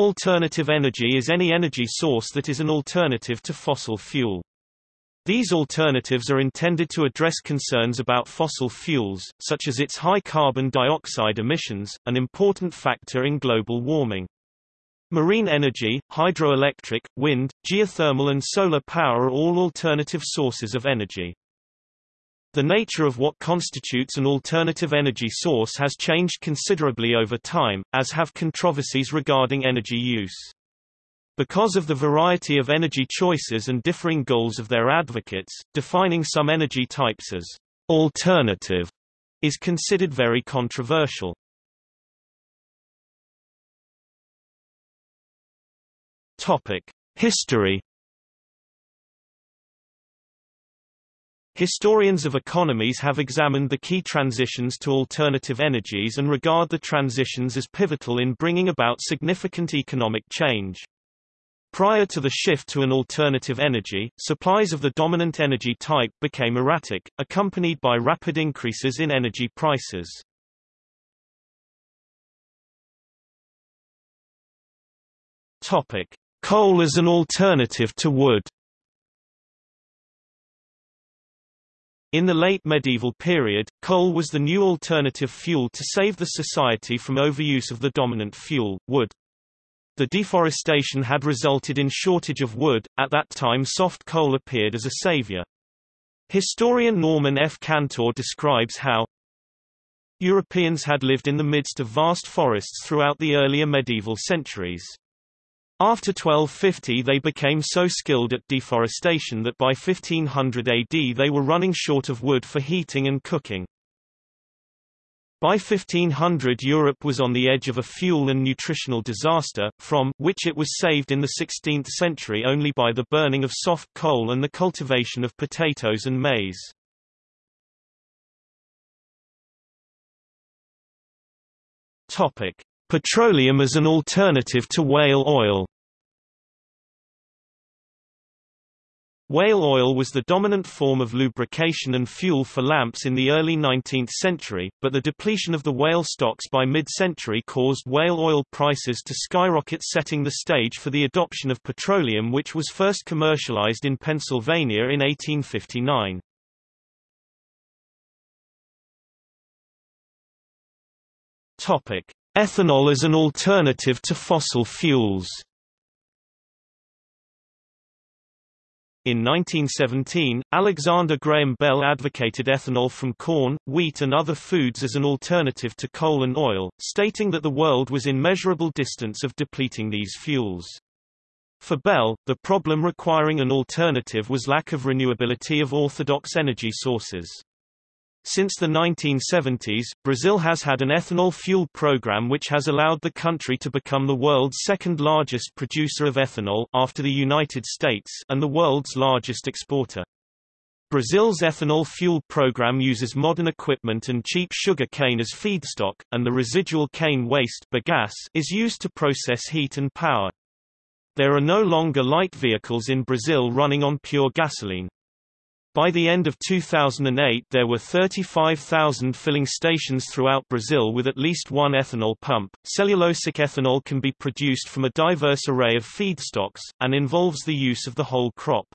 Alternative energy is any energy source that is an alternative to fossil fuel. These alternatives are intended to address concerns about fossil fuels, such as its high carbon dioxide emissions, an important factor in global warming. Marine energy, hydroelectric, wind, geothermal and solar power are all alternative sources of energy. The nature of what constitutes an alternative energy source has changed considerably over time, as have controversies regarding energy use. Because of the variety of energy choices and differing goals of their advocates, defining some energy types as alternative is considered very controversial. Topic: History Historians of economies have examined the key transitions to alternative energies and regard the transitions as pivotal in bringing about significant economic change. Prior to the shift to an alternative energy, supplies of the dominant energy type became erratic, accompanied by rapid increases in energy prices. Topic: Coal as an alternative to wood. In the late medieval period, coal was the new alternative fuel to save the society from overuse of the dominant fuel, wood. The deforestation had resulted in shortage of wood, at that time soft coal appeared as a savior. Historian Norman F. Cantor describes how Europeans had lived in the midst of vast forests throughout the earlier medieval centuries. After 1250 they became so skilled at deforestation that by 1500 AD they were running short of wood for heating and cooking. By 1500 Europe was on the edge of a fuel and nutritional disaster, from which it was saved in the 16th century only by the burning of soft coal and the cultivation of potatoes and maize. Topic: Petroleum as an alternative to whale oil Whale oil was the dominant form of lubrication and fuel for lamps in the early 19th century, but the depletion of the whale stocks by mid-century caused whale oil prices to skyrocket setting the stage for the adoption of petroleum which was first commercialized in Pennsylvania in 1859. Topic: Ethanol as an alternative to fossil fuels In 1917, Alexander Graham Bell advocated ethanol from corn, wheat and other foods as an alternative to coal and oil, stating that the world was in measurable distance of depleting these fuels. For Bell, the problem requiring an alternative was lack of renewability of orthodox energy sources. Since the 1970s, Brazil has had an ethanol fuel program which has allowed the country to become the world's second largest producer of ethanol after the United States and the world's largest exporter. Brazil's ethanol fuel program uses modern equipment and cheap sugar cane as feedstock, and the residual cane waste bagasse is used to process heat and power. There are no longer light vehicles in Brazil running on pure gasoline. By the end of 2008 there were 35,000 filling stations throughout Brazil with at least one ethanol pump. Cellulosic ethanol can be produced from a diverse array of feedstocks, and involves the use of the whole crop.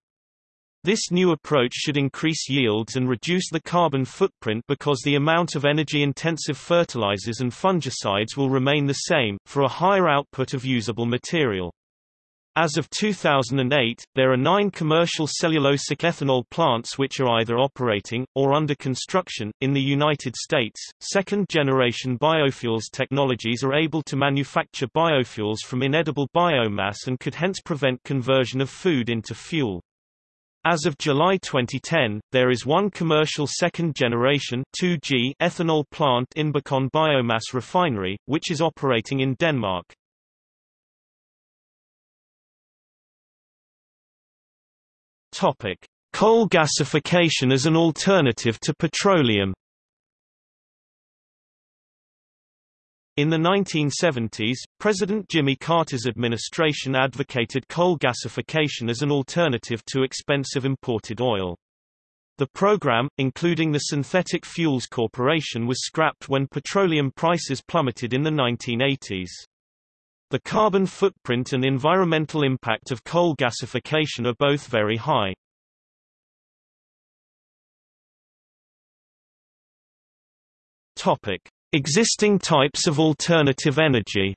This new approach should increase yields and reduce the carbon footprint because the amount of energy-intensive fertilizers and fungicides will remain the same, for a higher output of usable material. As of 2008, there are nine commercial cellulosic ethanol plants which are either operating, or under construction. In the United States, second generation biofuels technologies are able to manufacture biofuels from inedible biomass and could hence prevent conversion of food into fuel. As of July 2010, there is one commercial second-generation ethanol plant in Inbicon Biomass Refinery, which is operating in Denmark. Topic: Coal gasification as an alternative to petroleum. In the 1970s, President Jimmy Carter's administration advocated coal gasification as an alternative to expensive imported oil. The program, including the Synthetic Fuels Corporation was scrapped when petroleum prices plummeted in the 1980s. The carbon footprint and environmental impact of coal gasification are both very high. Topic: Existing types of alternative energy.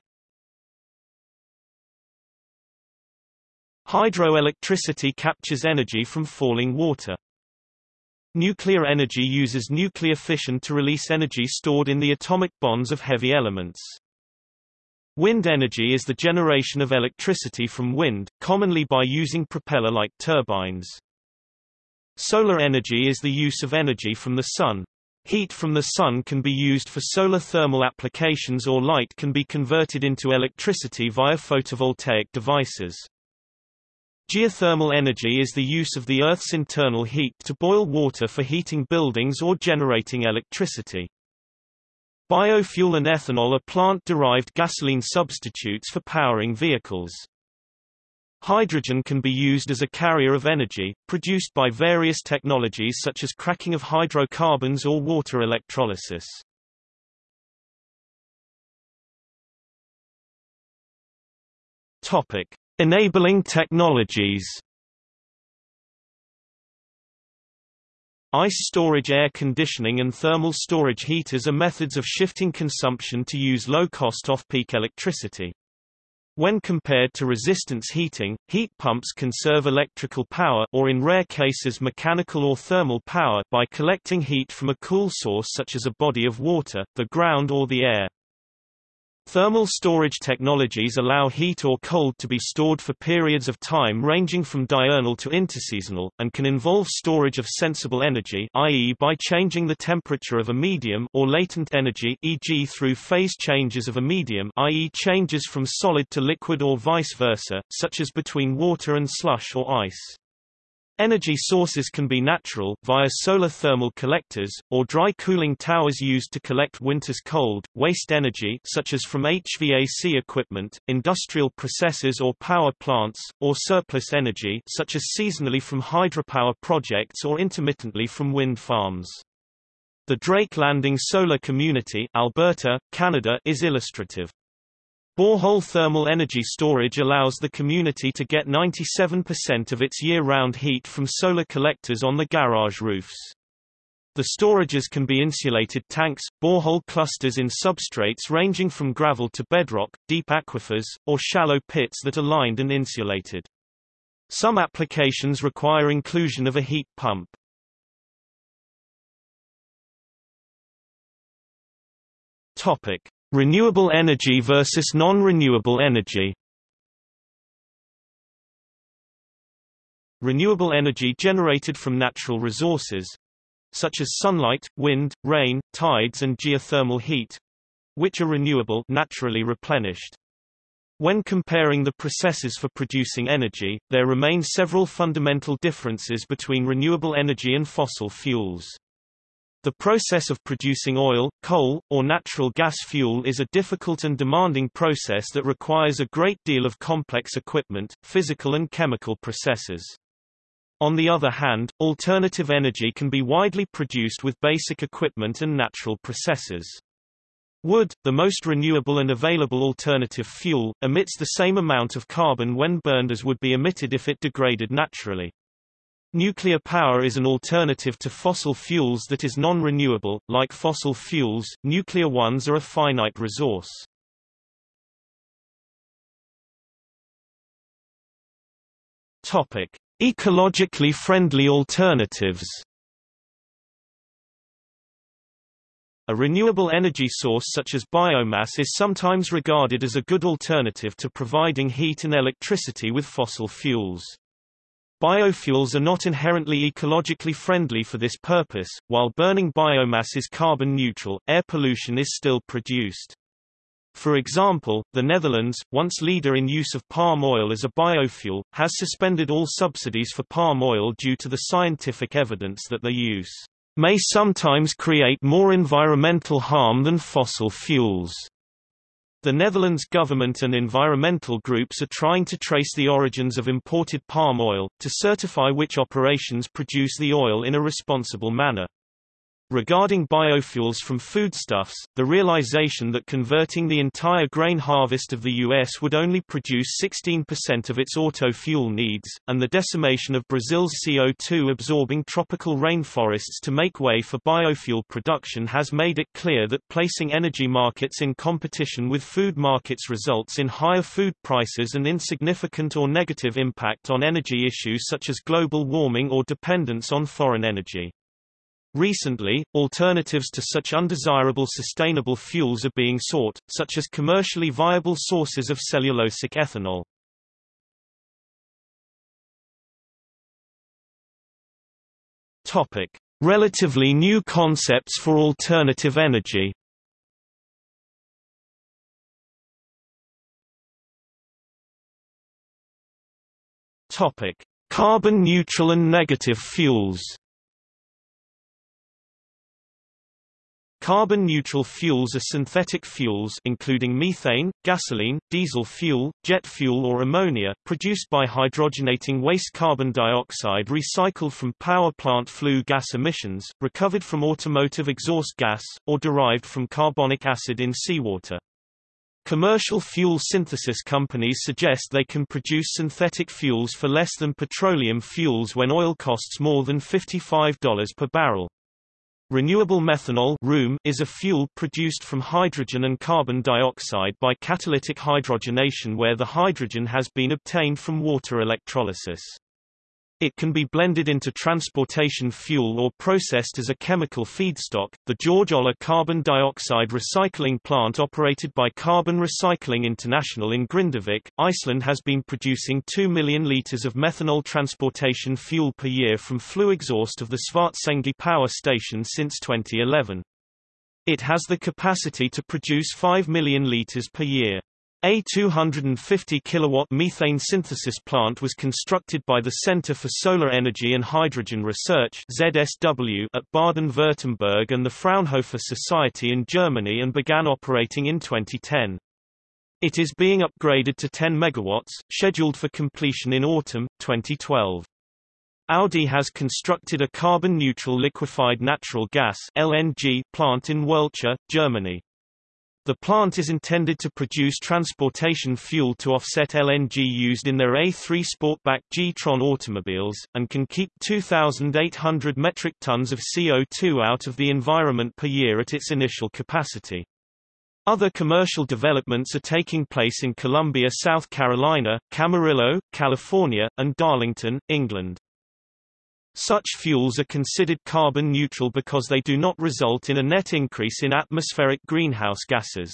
Hydroelectricity captures energy from falling water. Nuclear energy uses nuclear fission to release energy stored in the atomic bonds of heavy elements. Wind energy is the generation of electricity from wind, commonly by using propeller-like turbines. Solar energy is the use of energy from the sun. Heat from the sun can be used for solar thermal applications or light can be converted into electricity via photovoltaic devices. Geothermal energy is the use of the Earth's internal heat to boil water for heating buildings or generating electricity. Biofuel and ethanol are plant-derived gasoline substitutes for powering vehicles. Hydrogen can be used as a carrier of energy, produced by various technologies such as cracking of hydrocarbons or water electrolysis. Topic: Enabling technologies Ice storage air conditioning and thermal storage heaters are methods of shifting consumption to use low-cost off-peak electricity. When compared to resistance heating, heat pumps conserve electrical power or in rare cases mechanical or thermal power by collecting heat from a cool source such as a body of water, the ground or the air. Thermal storage technologies allow heat or cold to be stored for periods of time ranging from diurnal to interseasonal, and can involve storage of sensible energy i.e. by changing the temperature of a medium or latent energy e.g. through phase changes of a medium i.e. changes from solid to liquid or vice versa, such as between water and slush or ice. Energy sources can be natural, via solar thermal collectors, or dry cooling towers used to collect winter's cold, waste energy such as from HVAC equipment, industrial processes or power plants, or surplus energy such as seasonally from hydropower projects or intermittently from wind farms. The Drake Landing Solar Community Alberta, Canada is illustrative. Borehole thermal energy storage allows the community to get 97% of its year-round heat from solar collectors on the garage roofs. The storages can be insulated tanks, borehole clusters in substrates ranging from gravel to bedrock, deep aquifers, or shallow pits that are lined and insulated. Some applications require inclusion of a heat pump. Topic: Renewable energy versus non-renewable energy Renewable energy generated from natural resources such as sunlight, wind, rain, tides and geothermal heat which are renewable naturally replenished. When comparing the processes for producing energy, there remain several fundamental differences between renewable energy and fossil fuels. The process of producing oil, coal, or natural gas fuel is a difficult and demanding process that requires a great deal of complex equipment, physical and chemical processes. On the other hand, alternative energy can be widely produced with basic equipment and natural processes. Wood, the most renewable and available alternative fuel, emits the same amount of carbon when burned as would be emitted if it degraded naturally. Nuclear power is an alternative to fossil fuels that is non-renewable. Like fossil fuels, nuclear ones are a finite resource. Topic: Ecologically friendly alternatives. A renewable energy source such as biomass is sometimes regarded as a good alternative to providing heat and electricity with fossil fuels. Biofuels are not inherently ecologically friendly for this purpose, while burning biomass is carbon neutral, air pollution is still produced. For example, the Netherlands, once leader in use of palm oil as a biofuel, has suspended all subsidies for palm oil due to the scientific evidence that their use may sometimes create more environmental harm than fossil fuels. The Netherlands government and environmental groups are trying to trace the origins of imported palm oil, to certify which operations produce the oil in a responsible manner. Regarding biofuels from foodstuffs, the realization that converting the entire grain harvest of the U.S. would only produce 16% of its auto fuel needs, and the decimation of Brazil's CO2-absorbing tropical rainforests to make way for biofuel production has made it clear that placing energy markets in competition with food markets results in higher food prices and insignificant or negative impact on energy issues such as global warming or dependence on foreign energy. Recently, alternatives to such undesirable sustainable fuels are being sought, such as commercially viable sources of cellulosic ethanol. Topic: Relatively new concepts for alternative energy. Topic: Carbon neutral and negative fuels. Carbon-neutral fuels are synthetic fuels including methane, gasoline, diesel fuel, jet fuel or ammonia, produced by hydrogenating waste carbon dioxide recycled from power plant flue gas emissions, recovered from automotive exhaust gas, or derived from carbonic acid in seawater. Commercial fuel synthesis companies suggest they can produce synthetic fuels for less than petroleum fuels when oil costs more than $55 per barrel. Renewable methanol is a fuel produced from hydrogen and carbon dioxide by catalytic hydrogenation where the hydrogen has been obtained from water electrolysis. It can be blended into transportation fuel or processed as a chemical feedstock. The George Olah carbon dioxide recycling plant operated by Carbon Recycling International in Grindavik, Iceland has been producing 2 million litres of methanol transportation fuel per year from flue exhaust of the Svartsengi power station since 2011. It has the capacity to produce 5 million litres per year. A 250 kilowatt methane synthesis plant was constructed by the Center for Solar Energy and Hydrogen Research ZSW at Baden-Württemberg and the Fraunhofer Society in Germany and began operating in 2010. It is being upgraded to 10 megawatts, scheduled for completion in autumn 2012. Audi has constructed a carbon-neutral liquefied natural gas LNG plant in Werlte, Germany. The plant is intended to produce transportation fuel to offset LNG used in their A3 Sportback G-Tron automobiles, and can keep 2,800 metric tons of CO2 out of the environment per year at its initial capacity. Other commercial developments are taking place in Columbia, South Carolina, Camarillo, California, and Darlington, England. Such fuels are considered carbon neutral because they do not result in a net increase in atmospheric greenhouse gases.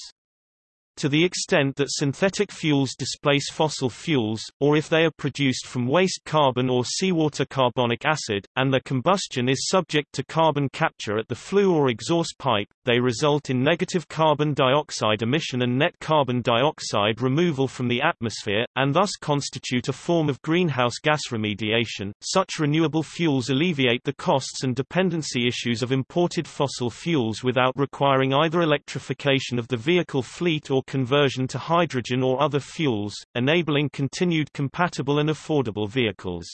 To the extent that synthetic fuels displace fossil fuels, or if they are produced from waste carbon or seawater carbonic acid, and their combustion is subject to carbon capture at the flue or exhaust pipe, they result in negative carbon dioxide emission and net carbon dioxide removal from the atmosphere, and thus constitute a form of greenhouse gas remediation. Such renewable fuels alleviate the costs and dependency issues of imported fossil fuels without requiring either electrification of the vehicle fleet or conversion to hydrogen or other fuels, enabling continued compatible and affordable vehicles.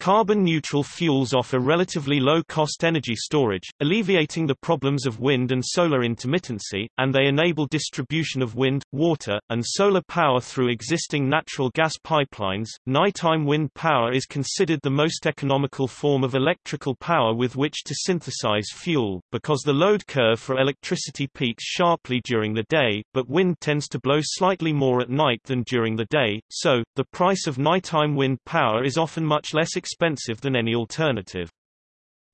Carbon-neutral fuels offer relatively low-cost energy storage, alleviating the problems of wind and solar intermittency, and they enable distribution of wind, water, and solar power through existing natural gas pipelines. Nighttime wind power is considered the most economical form of electrical power with which to synthesize fuel, because the load curve for electricity peaks sharply during the day, but wind tends to blow slightly more at night than during the day, so, the price of nighttime wind power is often much less expensive expensive than any alternative.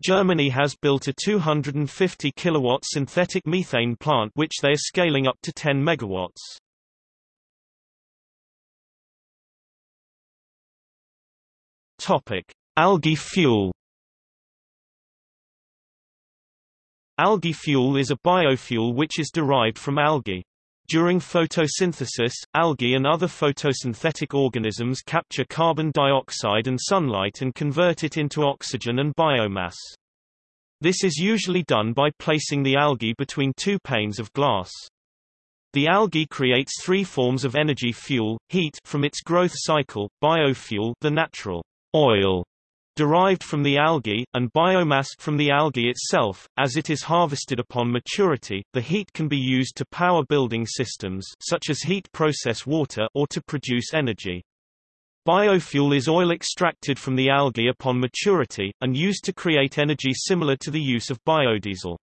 Germany has built a 250 kilowatt synthetic methane plant which they are scaling up to 10 megawatts. Topic: Algae fuel. Algae fuel is a biofuel which is derived from algae. During photosynthesis, algae and other photosynthetic organisms capture carbon dioxide and sunlight and convert it into oxygen and biomass. This is usually done by placing the algae between two panes of glass. The algae creates three forms of energy fuel, heat from its growth cycle, biofuel the natural oil derived from the algae, and biomass from the algae itself. As it is harvested upon maturity, the heat can be used to power building systems such as heat process water or to produce energy. Biofuel is oil extracted from the algae upon maturity, and used to create energy similar to the use of biodiesel.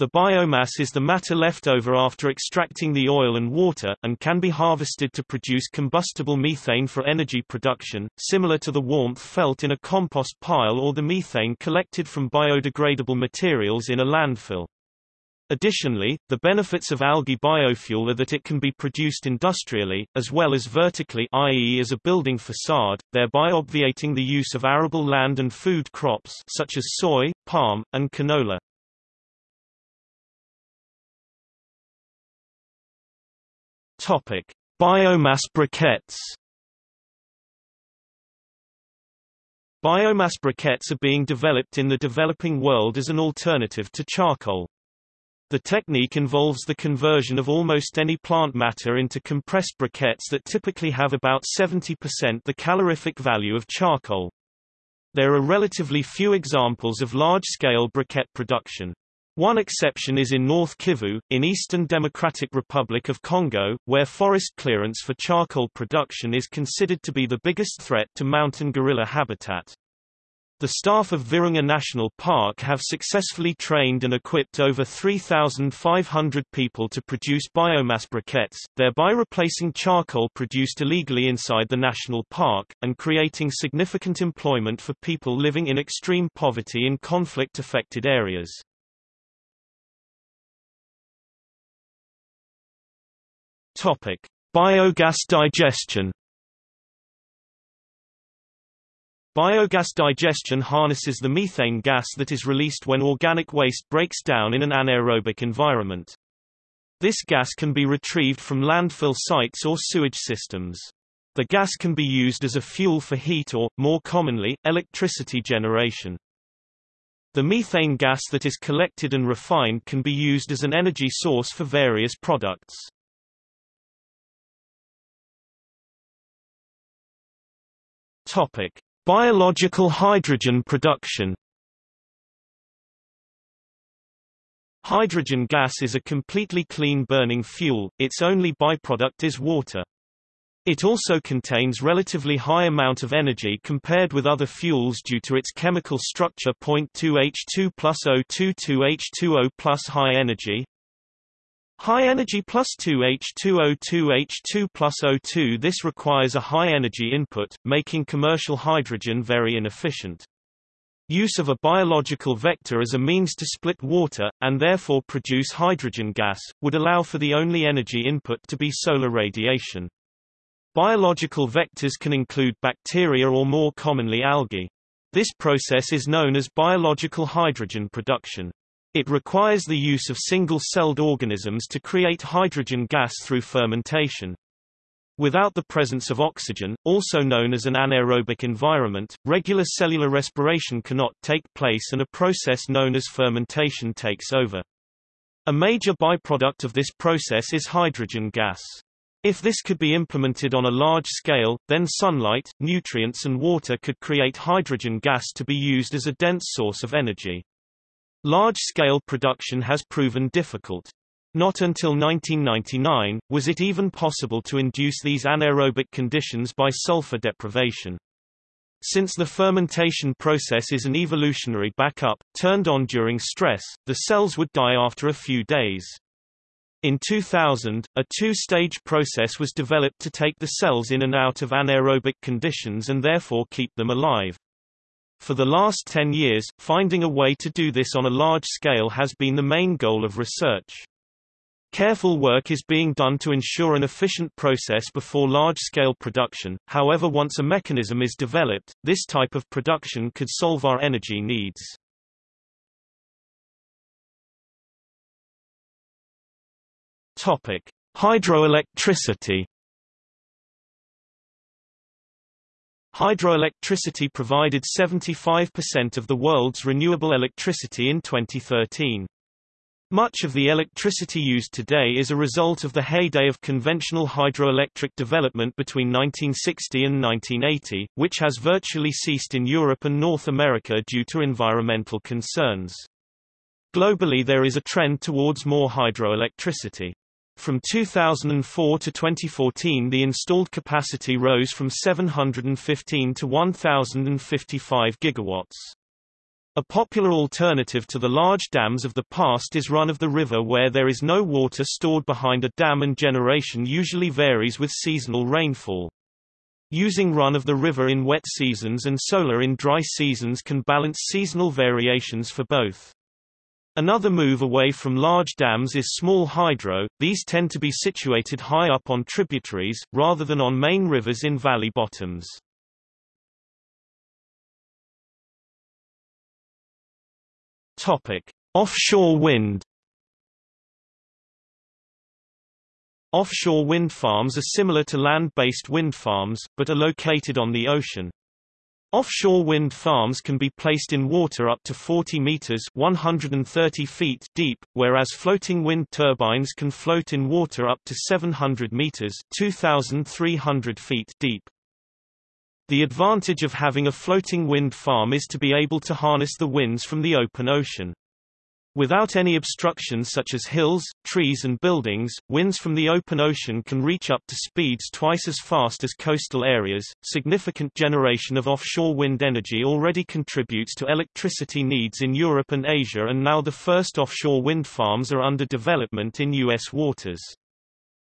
The biomass is the matter left over after extracting the oil and water, and can be harvested to produce combustible methane for energy production, similar to the warmth felt in a compost pile or the methane collected from biodegradable materials in a landfill. Additionally, the benefits of algae biofuel are that it can be produced industrially, as well as vertically i.e. as a building facade, thereby obviating the use of arable land and food crops such as soy, palm, and canola. Topic: Biomass briquettes. Biomass briquettes are being developed in the developing world as an alternative to charcoal. The technique involves the conversion of almost any plant matter into compressed briquettes that typically have about 70% the calorific value of charcoal. There are relatively few examples of large-scale briquette production. One exception is in North Kivu, in Eastern Democratic Republic of Congo, where forest clearance for charcoal production is considered to be the biggest threat to mountain gorilla habitat. The staff of Virunga National Park have successfully trained and equipped over 3,500 people to produce biomass briquettes, thereby replacing charcoal produced illegally inside the national park, and creating significant employment for people living in extreme poverty in conflict-affected areas. Topic: Biogas digestion. Biogas digestion harnesses the methane gas that is released when organic waste breaks down in an anaerobic environment. This gas can be retrieved from landfill sites or sewage systems. The gas can be used as a fuel for heat or, more commonly, electricity generation. The methane gas that is collected and refined can be used as an energy source for various products. Topic: Biological hydrogen production. Hydrogen gas is a completely clean burning fuel, its only byproduct is water. It also contains relatively high amount of energy compared with other fuels due to its chemical structure 0.2H2 plus O22H2O plus high energy, High energy plus 2H2O2H2 plus O2 This requires a high energy input, making commercial hydrogen very inefficient. Use of a biological vector as a means to split water, and therefore produce hydrogen gas, would allow for the only energy input to be solar radiation. Biological vectors can include bacteria or more commonly algae. This process is known as biological hydrogen production. It requires the use of single-celled organisms to create hydrogen gas through fermentation. Without the presence of oxygen, also known as an anaerobic environment, regular cellular respiration cannot take place and a process known as fermentation takes over. A major byproduct of this process is hydrogen gas. If this could be implemented on a large scale, then sunlight, nutrients and water could create hydrogen gas to be used as a dense source of energy. Large-scale production has proven difficult. Not until 1999, was it even possible to induce these anaerobic conditions by sulfur deprivation. Since the fermentation process is an evolutionary backup, turned on during stress, the cells would die after a few days. In 2000, a two-stage process was developed to take the cells in and out of anaerobic conditions and therefore keep them alive. For the last 10 years, finding a way to do this on a large scale has been the main goal of research. Careful work is being done to ensure an efficient process before large-scale production, however once a mechanism is developed, this type of production could solve our energy needs. Topic. Hydroelectricity Hydroelectricity provided 75% of the world's renewable electricity in 2013. Much of the electricity used today is a result of the heyday of conventional hydroelectric development between 1960 and 1980, which has virtually ceased in Europe and North America due to environmental concerns. Globally there is a trend towards more hydroelectricity. From 2004 to 2014 the installed capacity rose from 715 to 1055 gigawatts. A popular alternative to the large dams of the past is run-of-the-river where there is no water stored behind a dam and generation usually varies with seasonal rainfall. Using run-of-the-river in wet seasons and solar in dry seasons can balance seasonal variations for both. Another move away from large dams is small hydro, these tend to be situated high up on tributaries, rather than on main rivers in valley bottoms. Offshore wind. Offshore wind farms are similar to land-based wind farms, but are located on the ocean. Offshore wind farms can be placed in water up to 40 meters 130 feet deep, whereas floating wind turbines can float in water up to 700 meters 2,300 feet deep. The advantage of having a floating wind farm is to be able to harness the winds from the open ocean. Without any obstructions such as hills, trees and buildings, winds from the open ocean can reach up to speeds twice as fast as coastal areas. Significant generation of offshore wind energy already contributes to electricity needs in Europe and Asia and now the first offshore wind farms are under development in US waters.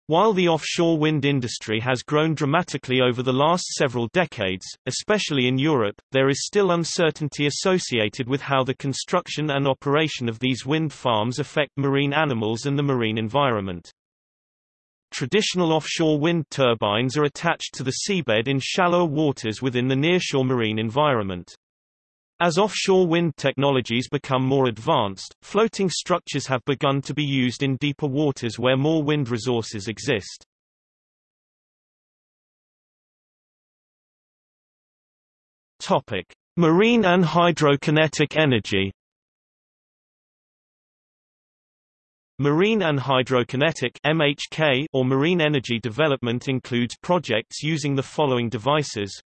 While the offshore wind industry has grown dramatically over the last several decades, especially in Europe, there is still uncertainty associated with how the construction and operation of these wind farms affect marine animals and the marine environment. Traditional offshore wind turbines are attached to the seabed in shallower waters within the nearshore marine environment. As offshore wind technologies become more advanced, floating structures have begun to be used in deeper waters where more wind resources exist. Topic: Marine and hydrokinetic energy. Marine and hydrokinetic MHK or marine energy development includes projects using the following devices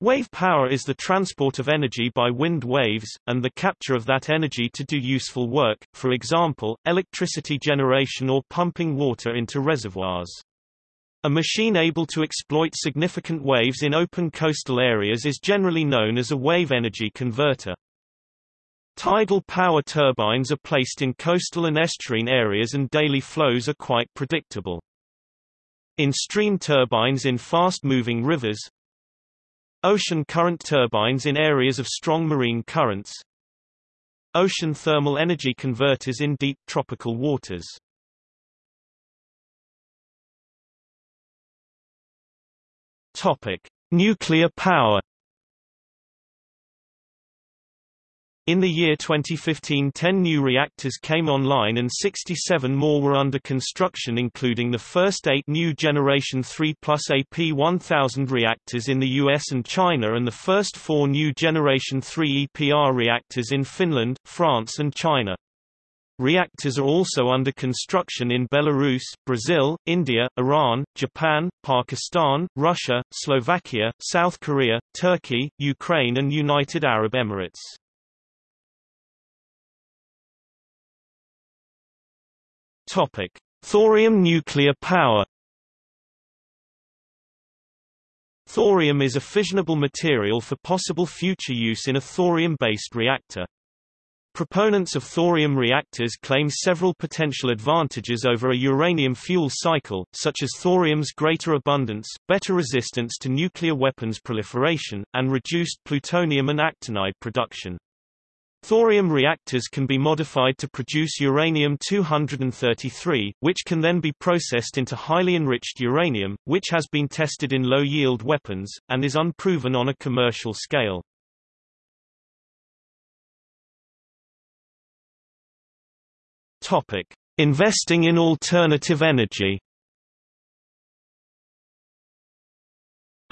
Wave power is the transport of energy by wind waves, and the capture of that energy to do useful work, for example, electricity generation or pumping water into reservoirs. A machine able to exploit significant waves in open coastal areas is generally known as a wave energy converter. Tidal power turbines are placed in coastal and estuarine areas and daily flows are quite predictable. In stream turbines in fast-moving rivers, Ocean current turbines in areas of strong marine currents. Ocean thermal energy converters in deep tropical waters. Topic: Nuclear power. In the year 2015 10 new reactors came online and 67 more were under construction including the first eight new Generation 3 plus AP1000 reactors in the US and China and the first four new Generation 3 EPR reactors in Finland, France and China. Reactors are also under construction in Belarus, Brazil, India, Iran, Japan, Pakistan, Russia, Slovakia, South Korea, Turkey, Ukraine and United Arab Emirates. Topic: Thorium nuclear power. Thorium is a fissionable material for possible future use in a thorium-based reactor. Proponents of thorium reactors claim several potential advantages over a uranium fuel cycle, such as thorium's greater abundance, better resistance to nuclear weapons proliferation, and reduced plutonium and actinide production. Thorium reactors can be modified to produce uranium-233, which can then be processed into highly enriched uranium, which has been tested in low-yield weapons, and is unproven on a commercial scale. Investing in alternative energy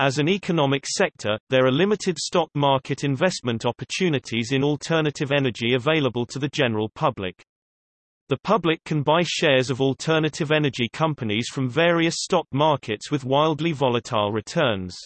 As an economic sector, there are limited stock market investment opportunities in alternative energy available to the general public. The public can buy shares of alternative energy companies from various stock markets with wildly volatile returns.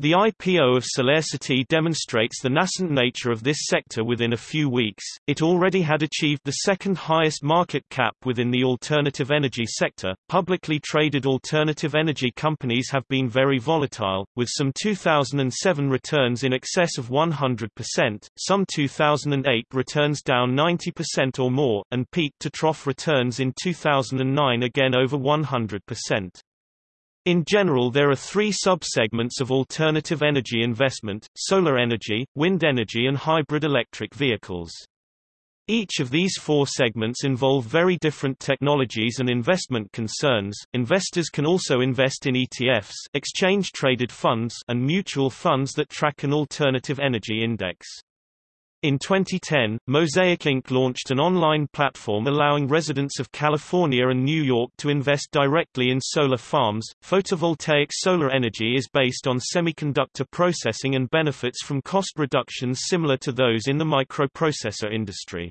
The IPO of SolarCity demonstrates the nascent nature of this sector within a few weeks. It already had achieved the second highest market cap within the alternative energy sector. Publicly traded alternative energy companies have been very volatile, with some 2007 returns in excess of 100%, some 2008 returns down 90% or more, and peak to trough returns in 2009 again over 100%. In general there are three subsegments of alternative energy investment, solar energy, wind energy and hybrid electric vehicles. Each of these four segments involve very different technologies and investment concerns. Investors can also invest in ETFs, exchange-traded funds, and mutual funds that track an alternative energy index. In 2010, Mosaic Inc. launched an online platform allowing residents of California and New York to invest directly in solar farms. Photovoltaic solar energy is based on semiconductor processing and benefits from cost reductions similar to those in the microprocessor industry.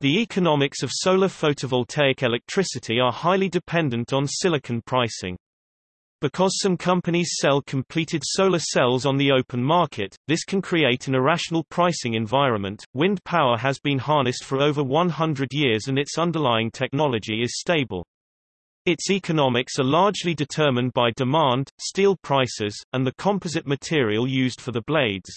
The economics of solar photovoltaic electricity are highly dependent on silicon pricing. Because some companies sell completed solar cells on the open market, this can create an irrational pricing environment. Wind power has been harnessed for over 100 years and its underlying technology is stable. Its economics are largely determined by demand, steel prices, and the composite material used for the blades.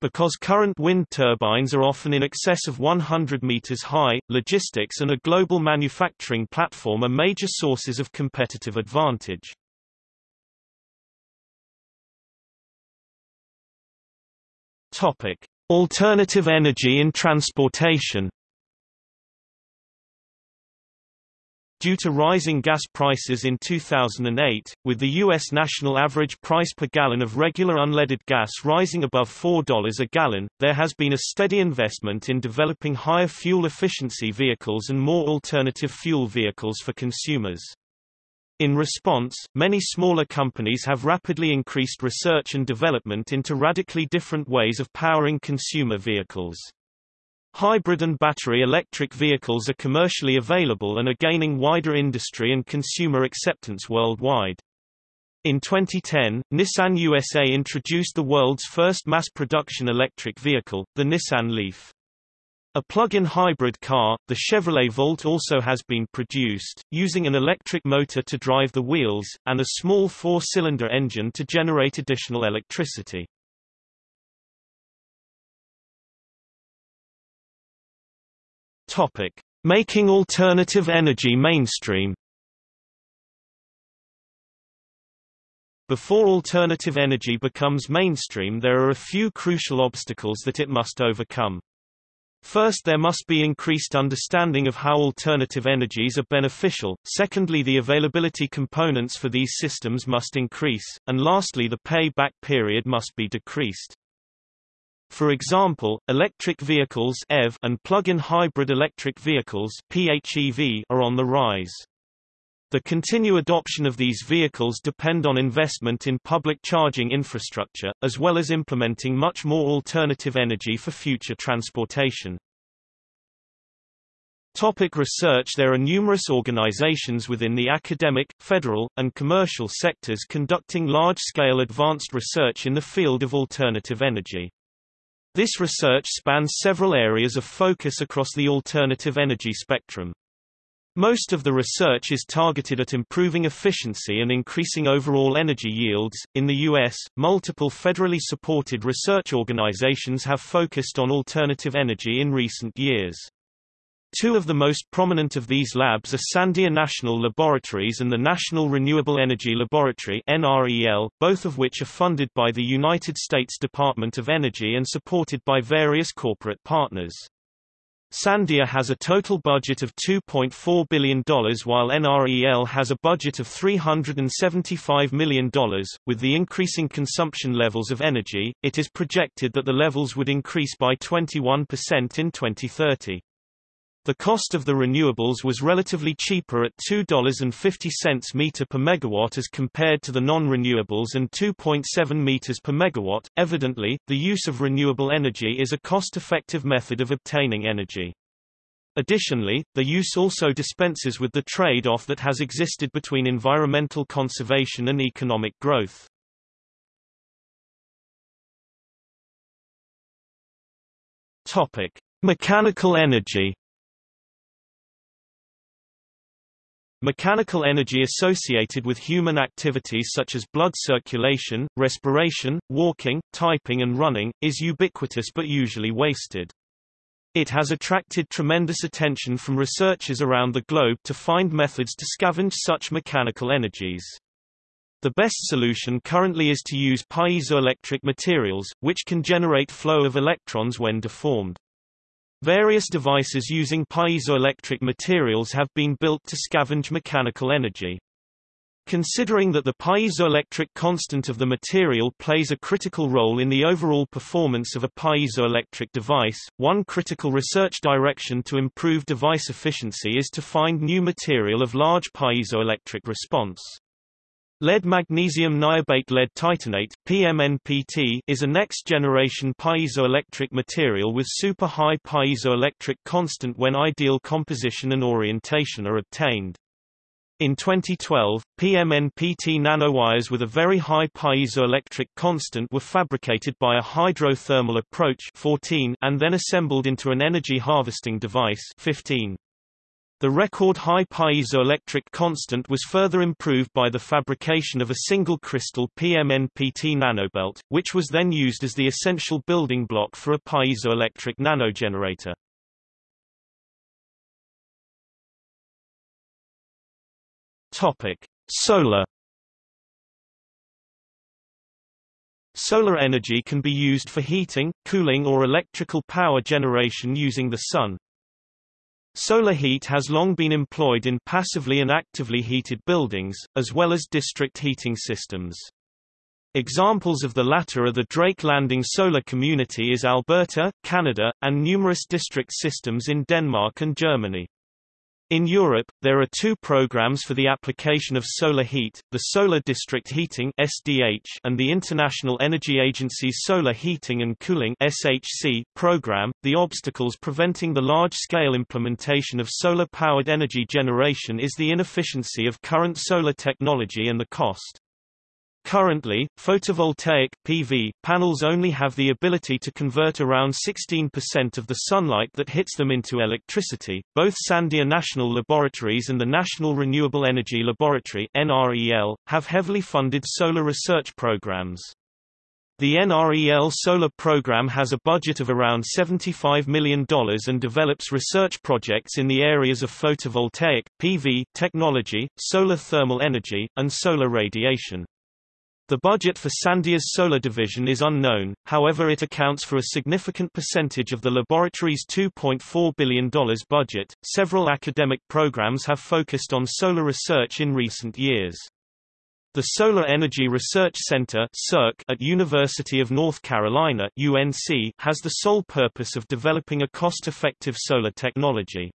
Because current wind turbines are often in excess of 100 meters high, logistics and a global manufacturing platform are major sources of competitive advantage. Topic: Alternative energy in transportation. Due to rising gas prices in 2008, with the U.S. national average price per gallon of regular unleaded gas rising above $4 a gallon, there has been a steady investment in developing higher fuel efficiency vehicles and more alternative fuel vehicles for consumers. In response, many smaller companies have rapidly increased research and development into radically different ways of powering consumer vehicles. Hybrid and battery electric vehicles are commercially available and are gaining wider industry and consumer acceptance worldwide. In 2010, Nissan USA introduced the world's first mass-production electric vehicle, the Nissan Leaf. A plug-in hybrid car, the Chevrolet Volt also has been produced, using an electric motor to drive the wheels, and a small four-cylinder engine to generate additional electricity. Topic. Making alternative energy mainstream Before alternative energy becomes mainstream there are a few crucial obstacles that it must overcome. First there must be increased understanding of how alternative energies are beneficial, secondly the availability components for these systems must increase, and lastly the pay-back period must be decreased. For example, electric vehicles and plug-in hybrid electric vehicles are on the rise. The continued adoption of these vehicles depend on investment in public charging infrastructure, as well as implementing much more alternative energy for future transportation. Topic research There are numerous organizations within the academic, federal, and commercial sectors conducting large-scale advanced research in the field of alternative energy. This research spans several areas of focus across the alternative energy spectrum. Most of the research is targeted at improving efficiency and increasing overall energy yields. In the U.S., multiple federally supported research organizations have focused on alternative energy in recent years. Two of the most prominent of these labs are Sandia National Laboratories and the National Renewable Energy Laboratory NREL, both of which are funded by the United States Department of Energy and supported by various corporate partners. Sandia has a total budget of $2.4 billion while NREL has a budget of $375 million. With the increasing consumption levels of energy, it is projected that the levels would increase by 21% in 2030. The cost of the renewables was relatively cheaper at $2.50 meter per megawatt as compared to the non-renewables and 2.7 meters per megawatt. Evidently, the use of renewable energy is a cost-effective method of obtaining energy. Additionally, the use also dispenses with the trade-off that has existed between environmental conservation and economic growth. Topic: Mechanical energy. Mechanical energy associated with human activities such as blood circulation, respiration, walking, typing and running, is ubiquitous but usually wasted. It has attracted tremendous attention from researchers around the globe to find methods to scavenge such mechanical energies. The best solution currently is to use piezoelectric materials, which can generate flow of electrons when deformed. Various devices using piezoelectric materials have been built to scavenge mechanical energy. Considering that the piezoelectric constant of the material plays a critical role in the overall performance of a piezoelectric device, one critical research direction to improve device efficiency is to find new material of large piezoelectric response. Lead magnesium niobate lead titanate PMNPT is a next-generation piezoelectric material with super-high piezoelectric constant when ideal composition and orientation are obtained. In 2012, PMNPT nanowires with a very high piezoelectric constant were fabricated by a hydrothermal approach 14 and then assembled into an energy harvesting device 15. The record high piezoelectric constant was further improved by the fabrication of a single crystal PMNPT nanobelt, which was then used as the essential building block for a piezoelectric nanogenerator. Topic: Solar Solar energy can be used for heating, cooling or electrical power generation using the sun, Solar heat has long been employed in passively and actively heated buildings, as well as district heating systems. Examples of the latter are the Drake Landing Solar Community is Alberta, Canada, and numerous district systems in Denmark and Germany. In Europe, there are two programs for the application of solar heat, the Solar District Heating (SDH) and the International Energy Agency's Solar Heating and Cooling (SHC) program. The obstacles preventing the large-scale implementation of solar-powered energy generation is the inefficiency of current solar technology and the cost. Currently, photovoltaic PV panels only have the ability to convert around 16% of the sunlight that hits them into electricity. Both Sandia National Laboratories and the National Renewable Energy Laboratory (NREL) have heavily funded solar research programs. The NREL solar program has a budget of around $75 million and develops research projects in the areas of photovoltaic, PV, technology, solar thermal energy, and solar radiation. The budget for Sandia's solar division is unknown, however it accounts for a significant percentage of the laboratory's $2.4 billion budget. Several academic programs have focused on solar research in recent years. The Solar Energy Research Center at University of North Carolina UNC has the sole purpose of developing a cost-effective solar technology.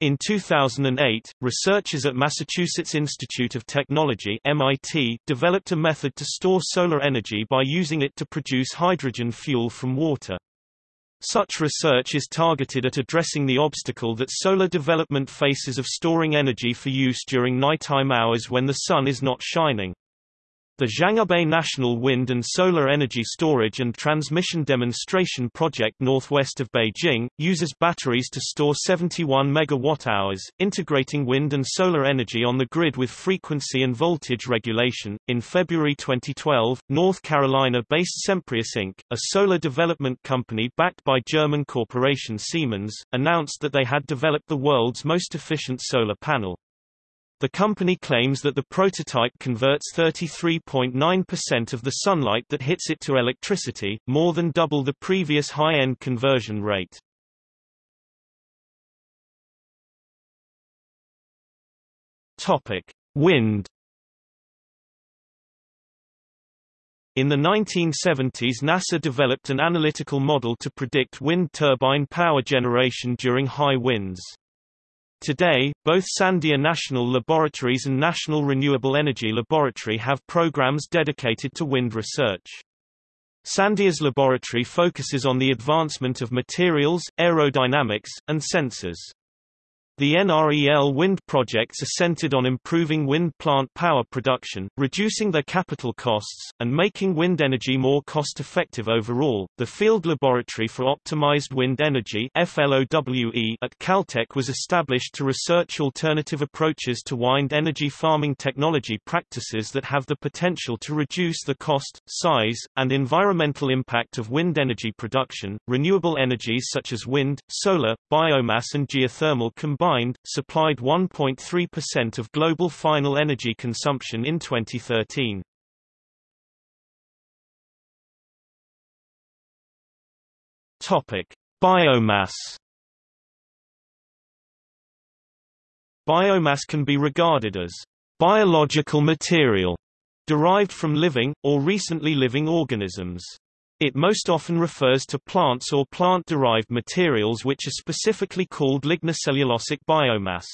In 2008, researchers at Massachusetts Institute of Technology MIT developed a method to store solar energy by using it to produce hydrogen fuel from water. Such research is targeted at addressing the obstacle that solar development faces of storing energy for use during nighttime hours when the sun is not shining. The Zhangbei National Wind and Solar Energy Storage and Transmission Demonstration Project northwest of Beijing, uses batteries to store 71 megawatt-hours, integrating wind and solar energy on the grid with frequency and voltage regulation. In February 2012, North Carolina-based Semprius Inc., a solar development company backed by German corporation Siemens, announced that they had developed the world's most efficient solar panel. The company claims that the prototype converts 33.9% of the sunlight that hits it to electricity, more than double the previous high-end conversion rate. Topic: Wind In the 1970s NASA developed an analytical model to predict wind turbine power generation during high winds. Today, both Sandia National Laboratories and National Renewable Energy Laboratory have programs dedicated to wind research. Sandia's laboratory focuses on the advancement of materials, aerodynamics, and sensors. The NREL wind projects are centered on improving wind plant power production, reducing their capital costs, and making wind energy more cost-effective overall. The Field Laboratory for Optimized Wind Energy (FLOWE) at Caltech was established to research alternative approaches to wind energy farming technology practices that have the potential to reduce the cost, size, and environmental impact of wind energy production. Renewable energies such as wind, solar, biomass, and geothermal combined combined, supplied 1.3% of global final energy consumption in 2013. Topic: Biomass. Biomass can be regarded as biological material derived from living, or recently living organisms. It most often refers to plants or plant-derived materials which are specifically called lignocellulosic biomass.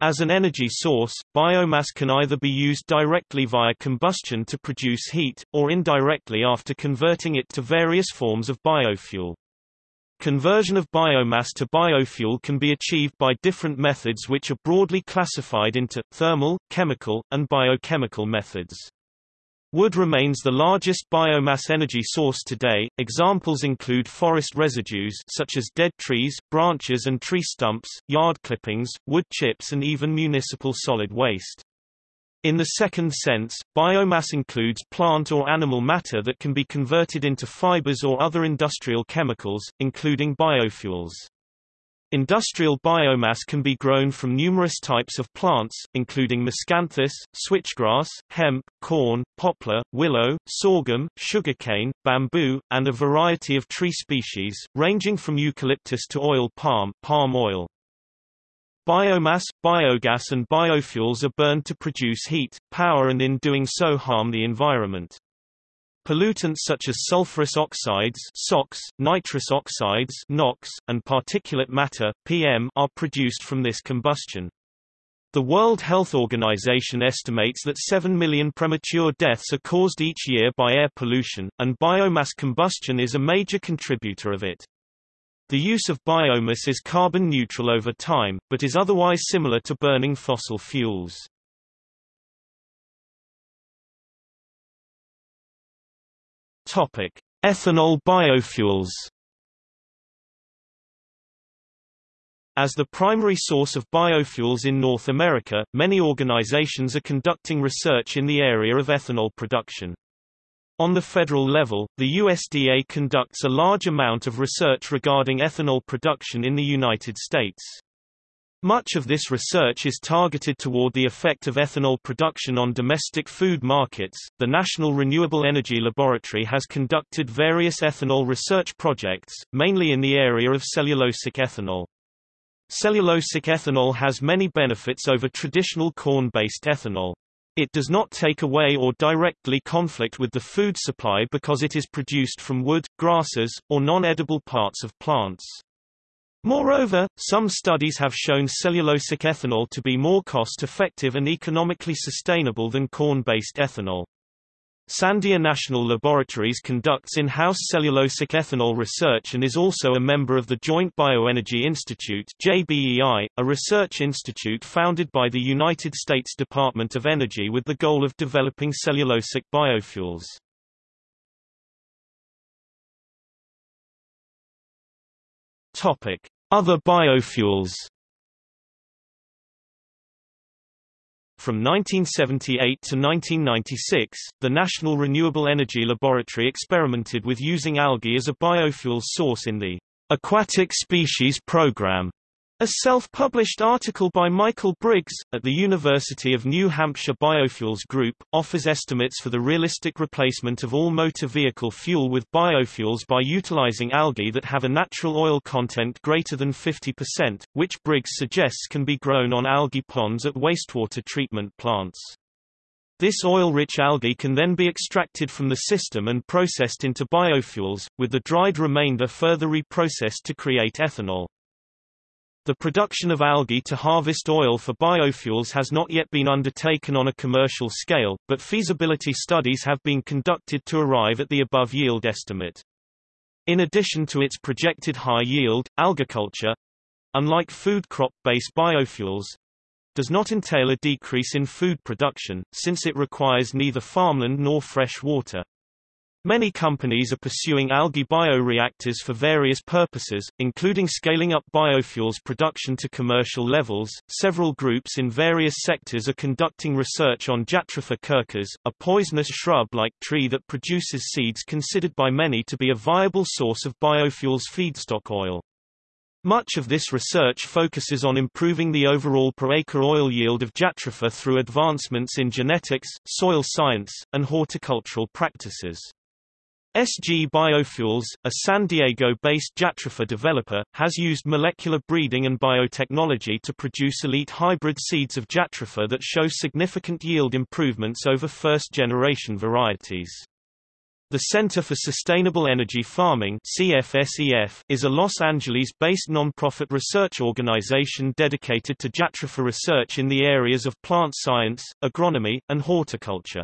As an energy source, biomass can either be used directly via combustion to produce heat, or indirectly after converting it to various forms of biofuel. Conversion of biomass to biofuel can be achieved by different methods which are broadly classified into, thermal, chemical, and biochemical methods. Wood remains the largest biomass energy source today. Examples include forest residues such as dead trees, branches and tree stumps, yard clippings, wood chips and even municipal solid waste. In the second sense, biomass includes plant or animal matter that can be converted into fibers or other industrial chemicals, including biofuels. Industrial biomass can be grown from numerous types of plants, including miscanthus, switchgrass, hemp, corn, poplar, willow, sorghum, sugarcane, bamboo, and a variety of tree species, ranging from eucalyptus to oil palm, palm oil. Biomass, biogas and biofuels are burned to produce heat, power and in doing so harm the environment. Pollutants such as sulfurous oxides SOx, nitrous oxides NOx, and particulate matter PM are produced from this combustion. The World Health Organization estimates that 7 million premature deaths are caused each year by air pollution, and biomass combustion is a major contributor of it. The use of biomass is carbon neutral over time, but is otherwise similar to burning fossil fuels. Topic: Ethanol biofuels. As the primary source of biofuels in North America, many organizations are conducting research in the area of ethanol production. On the federal level, the USDA conducts a large amount of research regarding ethanol production in the United States. Much of this research is targeted toward the effect of ethanol production on domestic food markets. The National Renewable Energy Laboratory has conducted various ethanol research projects, mainly in the area of cellulosic ethanol. Cellulosic ethanol has many benefits over traditional corn-based ethanol. It does not take away or directly conflict with the food supply because it is produced from wood, grasses, or non-edible parts of plants. Moreover, some studies have shown cellulosic ethanol to be more cost-effective and economically sustainable than corn-based ethanol. Sandia National Laboratories conducts in-house cellulosic ethanol research and is also a member of the Joint Bioenergy Institute JBEI, a research institute founded by the United States Department of Energy with the goal of developing cellulosic biofuels. Topic: Other biofuels. From 1978 to 1996, the National Renewable Energy Laboratory experimented with using algae as a biofuel source in the Aquatic Species Program. A self-published article by Michael Briggs, at the University of New Hampshire Biofuels Group, offers estimates for the realistic replacement of all motor vehicle fuel with biofuels by utilizing algae that have a natural oil content greater than 50%, which Briggs suggests can be grown on algae ponds at wastewater treatment plants. This oil-rich algae can then be extracted from the system and processed into biofuels, with the dried remainder further reprocessed to create ethanol. The production of algae to harvest oil for biofuels has not yet been undertaken on a commercial scale, but feasibility studies have been conducted to arrive at the above yield estimate. In addition to its projected high yield, algaculture, unlike food crop-based biofuels, does not entail a decrease in food production, since it requires neither farmland nor fresh water. Many companies are pursuing algae bioreactors for various purposes, including scaling up biofuels production to commercial levels. Several groups in various sectors are conducting research on Jatropha curcas, a poisonous shrub-like tree that produces seeds considered by many to be a viable source of biofuels feedstock oil. Much of this research focuses on improving the overall per acre oil yield of Jatropha through advancements in genetics, soil science, and horticultural practices. SG Biofuels, a San Diego-based Jatropha developer, has used molecular breeding and biotechnology to produce elite hybrid seeds of Jatropha that show significant yield improvements over first-generation varieties. The Center for Sustainable Energy Farming CFSEF, is a Los Angeles-based non-profit research organization dedicated to Jatropha research in the areas of plant science, agronomy, and horticulture.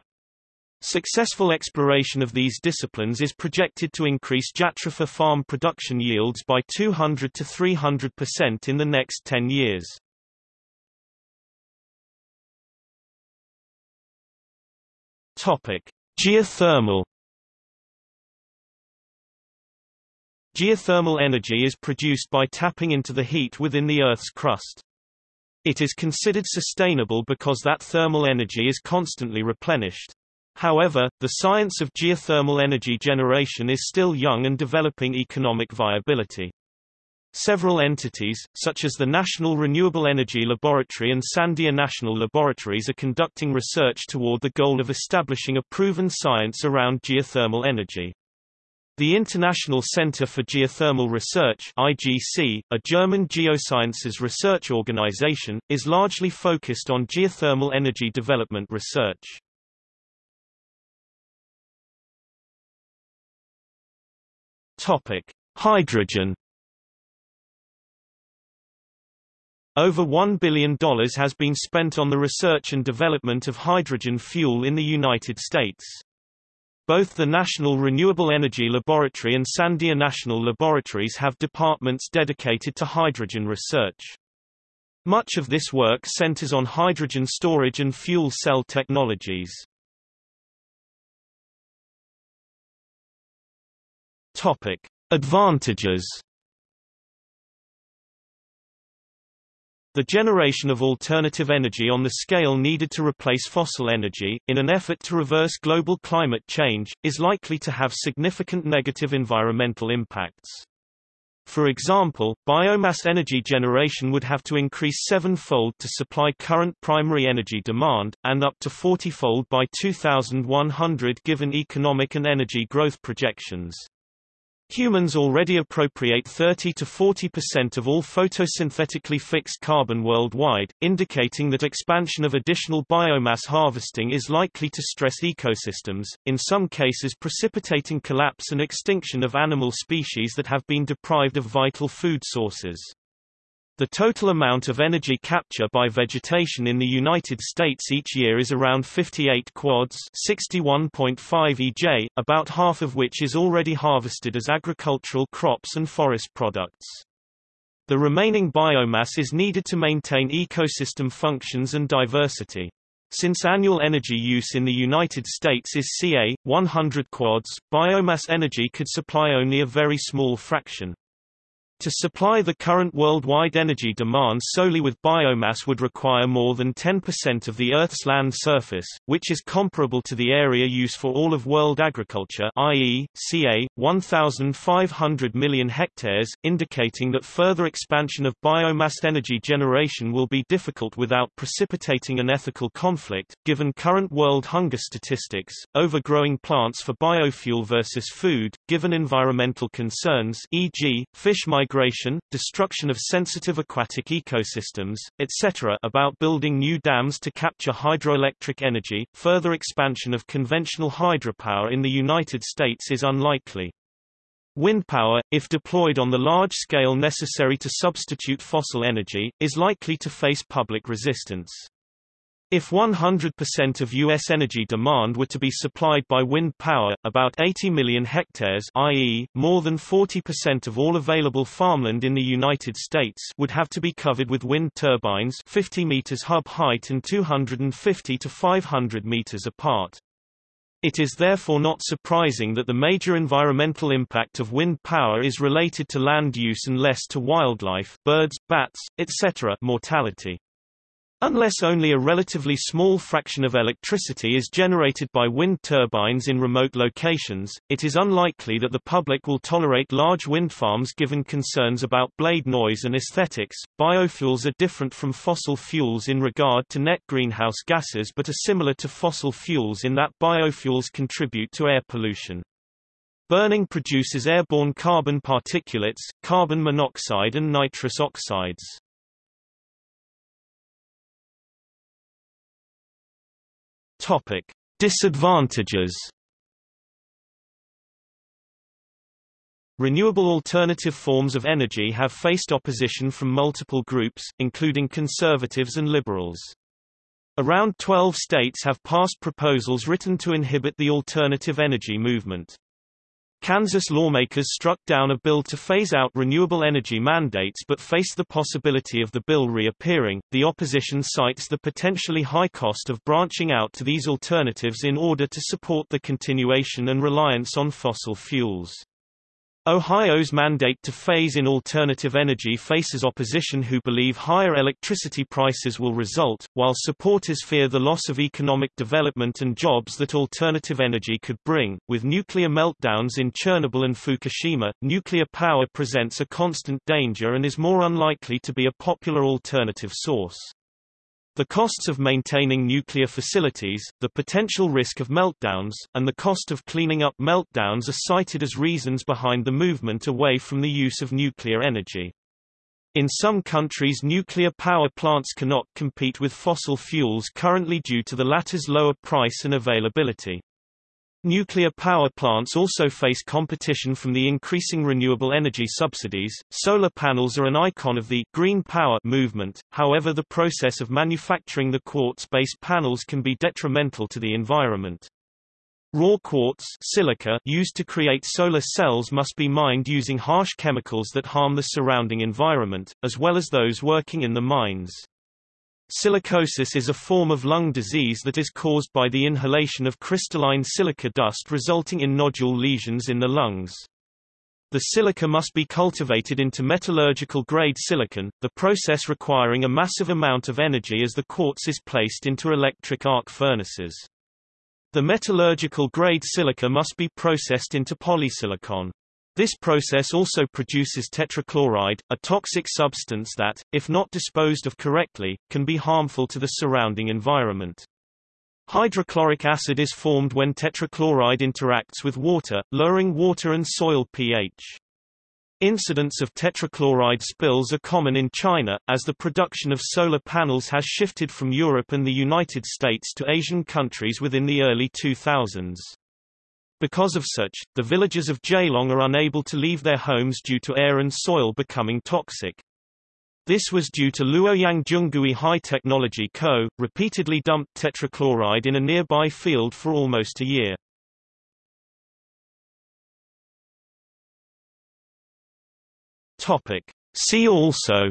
Successful exploration of these disciplines is projected to increase Jatropha farm production yields by 200 to 300% in the next 10 years. Topic: Geothermal Geothermal energy is produced by tapping into the heat within the Earth's crust. It is considered sustainable because that thermal energy is constantly replenished. However, the science of geothermal energy generation is still young and developing economic viability. Several entities, such as the National Renewable Energy Laboratory and Sandia National Laboratories are conducting research toward the goal of establishing a proven science around geothermal energy. The International Center for Geothermal Research IGC, a German geosciences research organization, is largely focused on geothermal energy development research. Topic: Hydrogen. Over $1 billion has been spent on the research and development of hydrogen fuel in the United States. Both the National Renewable Energy Laboratory and Sandia National Laboratories have departments dedicated to hydrogen research. Much of this work centers on hydrogen storage and fuel cell technologies. Topic: Advantages. The generation of alternative energy on the scale needed to replace fossil energy, in an effort to reverse global climate change, is likely to have significant negative environmental impacts. For example, biomass energy generation would have to increase seven-fold to supply current primary energy demand, and up to 40-fold by 2100 given economic and energy growth projections. Humans already appropriate 30 to 40% of all photosynthetically fixed carbon worldwide, indicating that expansion of additional biomass harvesting is likely to stress ecosystems, in some cases precipitating collapse and extinction of animal species that have been deprived of vital food sources. The total amount of energy capture by vegetation in the United States each year is around 58 quads 61.5 EJ, about half of which is already harvested as agricultural crops and forest products. The remaining biomass is needed to maintain ecosystem functions and diversity. Since annual energy use in the United States is ca. 100 quads, biomass energy could supply only a very small fraction. To supply the current worldwide energy demand solely with biomass would require more than 10% of the Earth's land surface, which is comparable to the area used for all of world agriculture i.e., ca. 1,500 million hectares, indicating that further expansion of biomass energy generation will be difficult without precipitating an ethical conflict. Given current world hunger statistics, overgrowing plants for biofuel versus food, given environmental concerns e.g., fish migration migration, destruction of sensitive aquatic ecosystems, etc. about building new dams to capture hydroelectric energy, further expansion of conventional hydropower in the United States is unlikely. Wind power, if deployed on the large scale necessary to substitute fossil energy, is likely to face public resistance. If 100% of U.S. energy demand were to be supplied by wind power, about 80 million hectares i.e., more than 40% of all available farmland in the United States would have to be covered with wind turbines 50 meters hub height and 250 to 500 meters apart. It is therefore not surprising that the major environmental impact of wind power is related to land use and less to wildlife birds, bats, etc. mortality. Unless only a relatively small fraction of electricity is generated by wind turbines in remote locations, it is unlikely that the public will tolerate large wind farms given concerns about blade noise and aesthetics. Biofuels are different from fossil fuels in regard to net greenhouse gases but are similar to fossil fuels in that biofuels contribute to air pollution. Burning produces airborne carbon particulates, carbon monoxide and nitrous oxides. Topic: Disadvantages. Renewable alternative forms of energy have faced opposition from multiple groups, including conservatives and liberals. Around 12 states have passed proposals written to inhibit the alternative energy movement. Kansas lawmakers struck down a bill to phase out renewable energy mandates but face the possibility of the bill reappearing. The opposition cites the potentially high cost of branching out to these alternatives in order to support the continuation and reliance on fossil fuels. Ohio's mandate to phase in alternative energy faces opposition who believe higher electricity prices will result, while supporters fear the loss of economic development and jobs that alternative energy could bring. With nuclear meltdowns in Chernobyl and Fukushima, nuclear power presents a constant danger and is more unlikely to be a popular alternative source. The costs of maintaining nuclear facilities, the potential risk of meltdowns, and the cost of cleaning up meltdowns are cited as reasons behind the movement away from the use of nuclear energy. In some countries nuclear power plants cannot compete with fossil fuels currently due to the latter's lower price and availability. Nuclear power plants also face competition from the increasing renewable energy subsidies. Solar panels are an icon of the green power movement, however, the process of manufacturing the quartz based panels can be detrimental to the environment. Raw quartz silica used to create solar cells must be mined using harsh chemicals that harm the surrounding environment, as well as those working in the mines. Silicosis is a form of lung disease that is caused by the inhalation of crystalline silica dust resulting in nodule lesions in the lungs. The silica must be cultivated into metallurgical grade silicon, the process requiring a massive amount of energy as the quartz is placed into electric arc furnaces. The metallurgical grade silica must be processed into polysilicon. This process also produces tetrachloride, a toxic substance that, if not disposed of correctly, can be harmful to the surrounding environment. Hydrochloric acid is formed when tetrachloride interacts with water, lowering water and soil pH. Incidents of tetrachloride spills are common in China, as the production of solar panels has shifted from Europe and the United States to Asian countries within the early 2000s. Because of such, the villagers of Jailong are unable to leave their homes due to air and soil becoming toxic. This was due to Luoyang Zhonggui High Technology Co., repeatedly dumped tetrachloride in a nearby field for almost a year. Topic. See also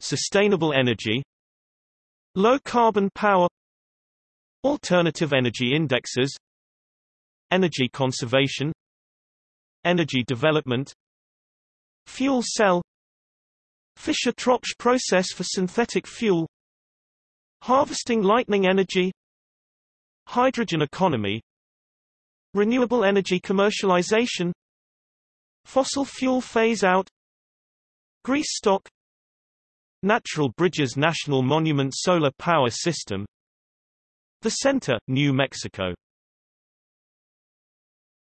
Sustainable energy Low carbon power Alternative energy indexes. Energy conservation. Energy development. Fuel cell. Fischer-Tropsch process for synthetic fuel. Harvesting lightning energy. Hydrogen economy. Renewable energy commercialization. Fossil fuel phase-out Greasestock. Natural Bridges National Monument Solar Power System the Center, New Mexico